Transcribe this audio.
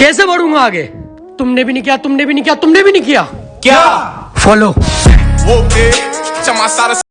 कैसे बढ़ूँगा आगे? तुमने भी नहीं किया तुमने भी नहीं किया तुमने भी नहीं किया। क्या? Follow okay